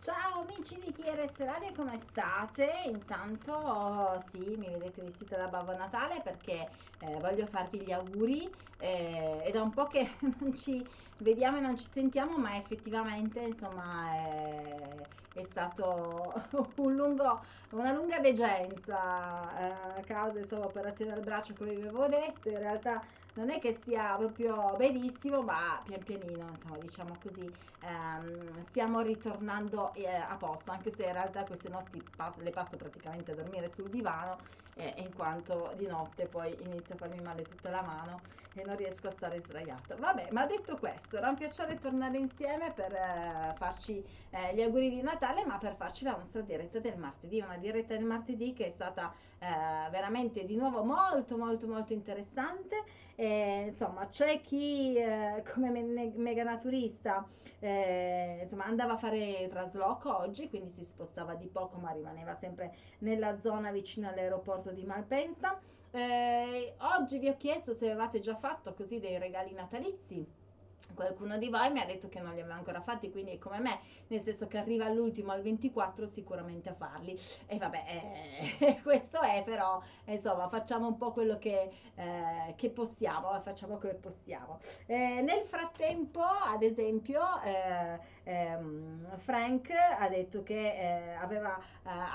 Ciao amici di TRS Radio, come state? Intanto sì, mi vedete vestita da Babbo Natale perché eh, voglio farvi gli auguri. Eh, è da un po' che non ci vediamo e non ci sentiamo, ma effettivamente insomma è, è stato un lungo, una lunga degenza eh, a causa insomma operazione al braccio come vi avevo detto. In realtà non è che sia proprio benissimo, ma pian pianino, insomma, diciamo così, ehm, stiamo ritornando eh, a posto, anche se in realtà queste notti passo, le passo praticamente a dormire sul divano, eh, in quanto di notte poi inizia a farmi male tutta la mano e non riesco a stare sdraiata. Vabbè, ma detto questo, era un piacere tornare insieme per eh, farci eh, gli auguri di Natale, ma per farci la nostra diretta del martedì, una diretta del martedì che è stata eh, veramente di nuovo molto molto molto interessante eh, insomma, c'è chi eh, come me- mega naturista eh, insomma, andava a fare trasloco oggi, quindi si spostava di poco, ma rimaneva sempre nella zona vicino all'aeroporto di Malpensa. Eh, oggi vi ho chiesto se avevate già fatto così dei regali natalizi Qualcuno di voi mi ha detto che non li aveva ancora fatti, quindi è come me, nel senso che arriva all'ultimo, al 24, sicuramente a farli. E vabbè, eh, questo è però, insomma, facciamo un po' quello che, eh, che possiamo, eh, facciamo come possiamo. Eh, nel frattempo, ad esempio, eh, ehm, Frank ha detto che eh, aveva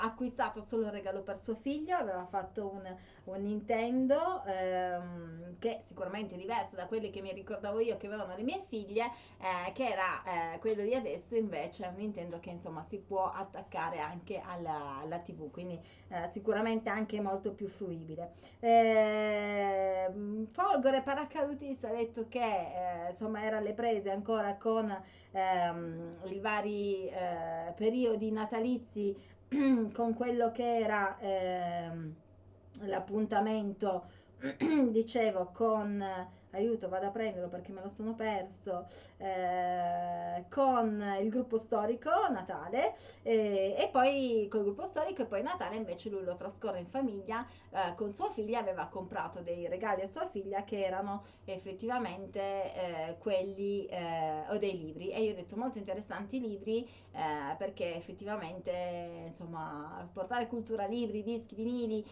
acquistato solo un regalo per suo figlio, aveva fatto un, un Nintendo ehm, che sicuramente è diverso da quelli che mi ricordavo io che avevano le mie figlie, eh, che era eh, quello di adesso invece è un Nintendo che insomma si può attaccare anche alla, alla TV, quindi eh, sicuramente anche molto più fruibile. Eh, Folgore paracadutista ha detto che eh, insomma era alle prese ancora con ehm, i vari eh, periodi natalizi con quello che era ehm, l'appuntamento dicevo con aiuto vado a prenderlo perché me lo sono perso eh, con il gruppo storico Natale eh, e poi col gruppo storico e poi Natale invece lui lo trascorre in famiglia eh, con sua figlia aveva comprato dei regali a sua figlia che erano effettivamente eh, quelli eh, o dei libri. E io ho detto molto interessanti i libri eh, perché effettivamente insomma portare cultura libri dischi vinili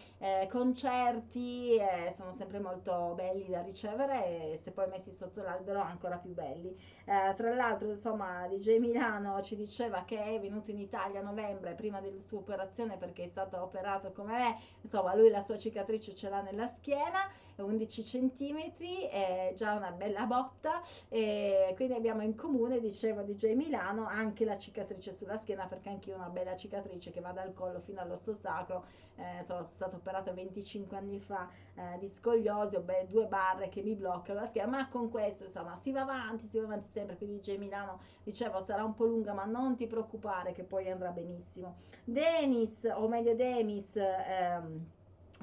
concerti sono sempre molto belli da ricevere se poi messi sotto l'albero ancora più belli. Eh, tra l'altro, insomma, DJ Milano ci diceva che è venuto in Italia a novembre prima della sua operazione perché è stato operato come me, insomma, lui la sua cicatrice ce l'ha nella schiena, 11 centimetri, è già una bella botta. E quindi abbiamo in comune, diceva DJ Milano, anche la cicatrice sulla schiena perché anch'io ho una bella cicatrice che va dal collo fino all'osso sacro, eh, sono stata operata 25 anni fa eh, di scogliosi, ho beh, due barre che mi bloccano blocca la schiena, ma con questo insomma si va avanti, si va avanti sempre, quindi G Milano dicevo sarà un po' lunga ma non ti preoccupare che poi andrà benissimo. Denis, o meglio Demis, ehm,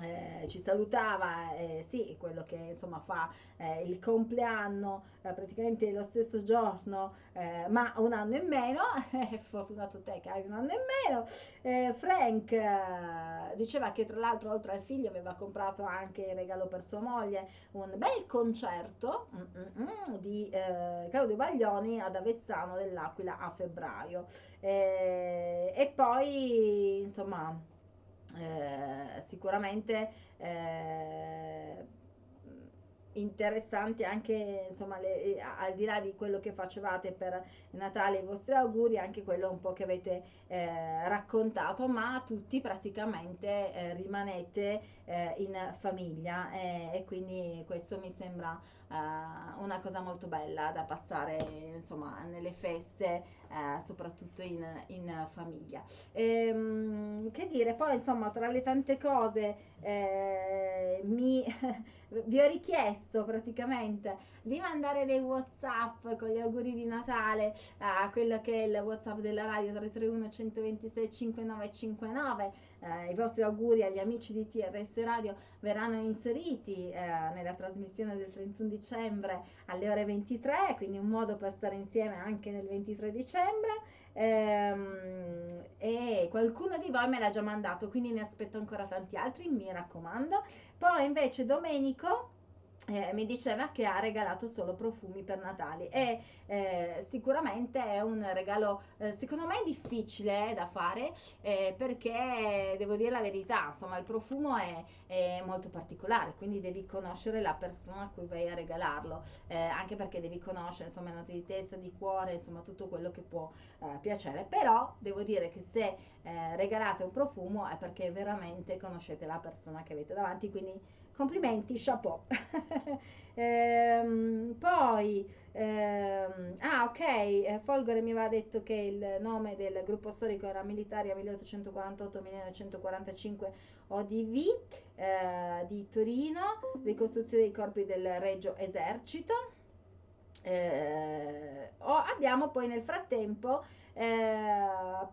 eh, ci salutava, eh, sì, quello che insomma fa eh, il compleanno eh, praticamente lo stesso giorno, eh, ma un anno e meno, fortunato te che hai un anno e meno. Eh, Frank diceva che tra l'altro oltre al figlio aveva comprato anche in regalo per sua moglie un bel concerto mm, mm, mm, di Claudio Baglioni ad Avezzano dell'Aquila a febbraio. e poi insomma eh, sicuramente eh, interessanti anche insomma le, eh, al di là di quello che facevate per Natale i vostri auguri anche quello un po' che avete eh, raccontato ma tutti praticamente eh, rimanete eh, in famiglia eh, e quindi questo mi sembra eh, una cosa molto bella da passare insomma nelle feste soprattutto in, in famiglia. Ehm, che dire poi insomma tra le tante cose mi vi ho richiesto praticamente di mandare dei whatsapp con gli auguri di Natale a quello che è il whatsapp della radio 331 126 5959 eh, i vostri auguri agli amici di TRS Radio verranno inseriti eh, nella trasmissione del 31 dicembre alle ore 23 quindi un modo per stare insieme anche nel 23 dicembre. Ehm, e qualcuno di voi me l'ha già mandato quindi ne aspetto ancora tanti altri mi raccomando. Poi invece Domenico eh, mi diceva che ha regalato solo profumi per Natale e eh, sicuramente è un regalo eh, secondo me difficile da fare eh, perché devo dire la verità insomma il profumo è, è, molto particolare quindi devi conoscere la persona a cui vai a regalarlo eh, anche perché devi conoscere insomma note di testa di cuore insomma tutto quello che può eh, piacere. Però devo dire che se regalate un profumo è perché veramente conoscete la persona che avete davanti quindi complimenti, chapeau. ehm, poi, ehm, ah ok, eh, Folgore mi aveva detto che il nome del gruppo storico era Militaria 1848-1945 ODV eh, di Torino, ricostruzione dei corpi del Regio Esercito. Eh, abbiamo poi nel frattempo eh,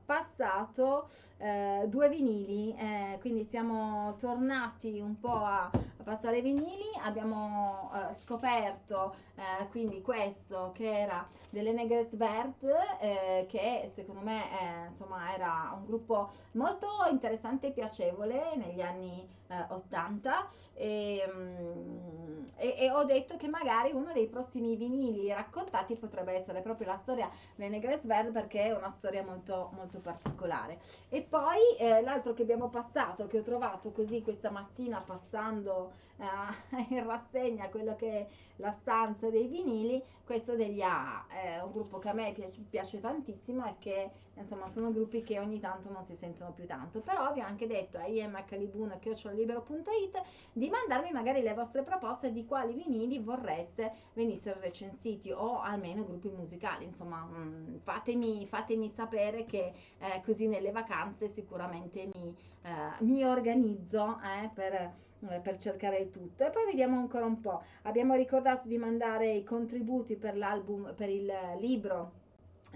passato eh, due vinili, eh, quindi siamo tornati un po' a, a passare i vinili, abbiamo eh, scoperto eh, quindi questo che era delle Negres Vert, eh, che secondo me insomma era un gruppo molto interessante e piacevole negli anni 80 e, mm, e, e, ho detto che magari uno dei prossimi vinili raccontati potrebbe essere proprio la storia delle Negres Vert perché una storia molto, molto particolare. E poi eh, l'altro che abbiamo passato, che ho trovato così questa mattina passando eh, in rassegna quello che è la stanza dei vinili, questo degli AA, è un gruppo che a me piace, piace tantissimo e che insomma sono gruppi che ogni tanto non si sentono più tanto però vi ho anche detto a imcalibuno.it di mandarmi magari le vostre proposte di quali vinili vorreste venissero recensiti o almeno gruppi musicali insomma mh, mm, fatemi, fatemi, sapere che eh, così nelle vacanze sicuramente mi, eh, mi organizzo eh, per eh, per cercare il tutto. E poi vediamo ancora un po' abbiamo ricordato di mandare i contributi per l'album per il libro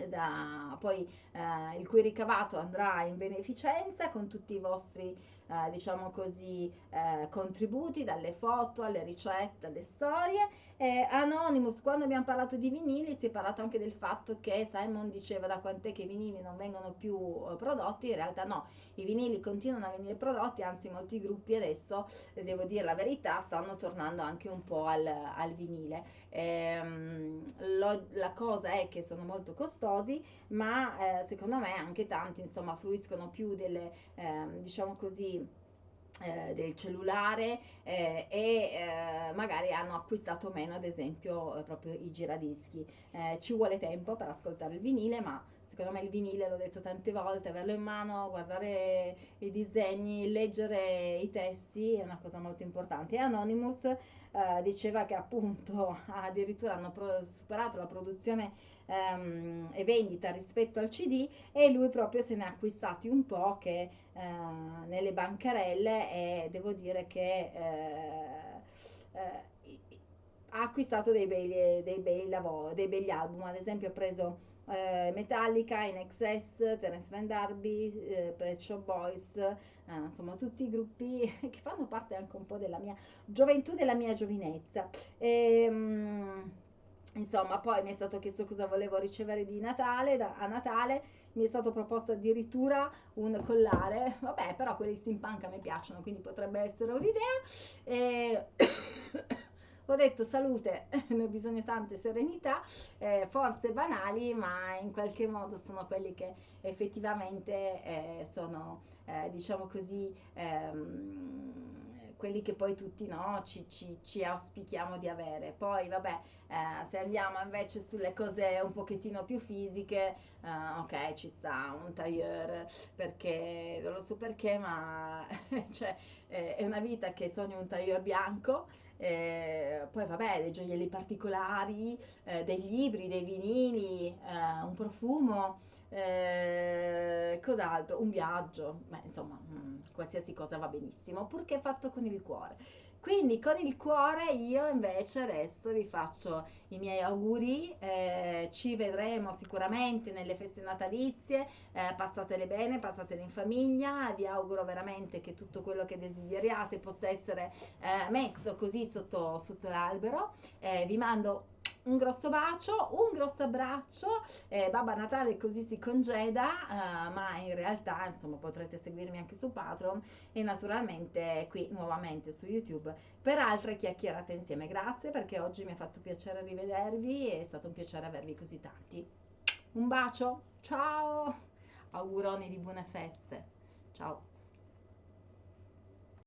da, poi eh, il cui ricavato andrà in beneficenza con tutti i vostri eh, diciamo così eh, contributi dalle foto alle ricette alle storie. Eh, Anonymous quando abbiamo parlato di vinili si è parlato anche del fatto che Simon diceva da quant'è che i vinili non vengono più eh, prodotti? In realtà no i vinili continuano a venire prodotti anzi molti gruppi adesso devo dire la verità stanno tornando anche un po' al, al vinile. Ehm, lo, la cosa è che sono molto costosi ma eh, secondo me anche tanti insomma fruiscono più delle eh, diciamo così eh, del cellulare eh, e eh, magari hanno acquistato meno ad esempio eh, proprio i giradischi. Eh, ci vuole tempo per ascoltare il vinile ma secondo me il vinile l'ho detto tante volte averlo in mano guardare i disegni leggere i testi è una cosa molto importante. E Anonymous eh, diceva che appunto addirittura hanno pro- superato la produzione ehm, e vendita rispetto al CD e lui proprio se ne ha acquistati un po' che eh, nelle bancarelle e devo dire che eh, eh ha acquistato dei bei, dei bei lavori, dei begli album, ad esempio ha preso Metallica, In Excess, Terence Rand Darby, eh, Shop Boys, eh, insomma tutti i gruppi che fanno parte anche un po' della mia gioventù, della mia giovinezza. E, um, insomma, poi mi è stato chiesto cosa volevo ricevere di Natale, da, a Natale mi è stato proposto addirittura un collare, vabbè, però quelli steampunk a me piacciono, quindi potrebbe essere un'idea. E ho detto salute, ne ho bisogno tante serenità, eh, forse banali, ma in qualche modo sono quelli che effettivamente eh, sono, eh, diciamo così, ehm, quelli che poi tutti no, ci, ci, ci, auspichiamo di avere. Poi vabbè, eh, se andiamo invece sulle cose un pochettino più fisiche, eh, ok, ci sta un tailleur, perché non lo so perché, ma cioè, eh, è una vita che sogno un tailleur bianco. Eh, poi vabbè, dei gioielli particolari, eh, dei libri, dei vinili, eh, un profumo. Eh, cos'altro? Un viaggio, beh, insomma, mh, mm, qualsiasi cosa va benissimo, purché fatto con il cuore. Quindi con il cuore io invece adesso vi faccio i miei auguri, eh, ci vedremo sicuramente nelle feste natalizie, eh, passatele bene, passatele in famiglia, vi auguro veramente che tutto quello che desideriate possa essere eh, messo così sotto, sotto l'albero, eh, vi mando un grosso bacio, un grosso abbraccio, eh, Babba Natale così si congeda, eh, ma in realtà insomma potrete seguirmi anche su Patreon e naturalmente qui nuovamente su YouTube per altre chiacchierate insieme. Grazie perché oggi mi ha fatto piacere rivedervi, è stato un piacere avervi così tanti. Un bacio, ciao, auguroni di buone feste, ciao.